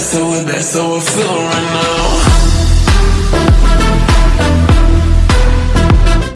That's how it, that's how I feel right now.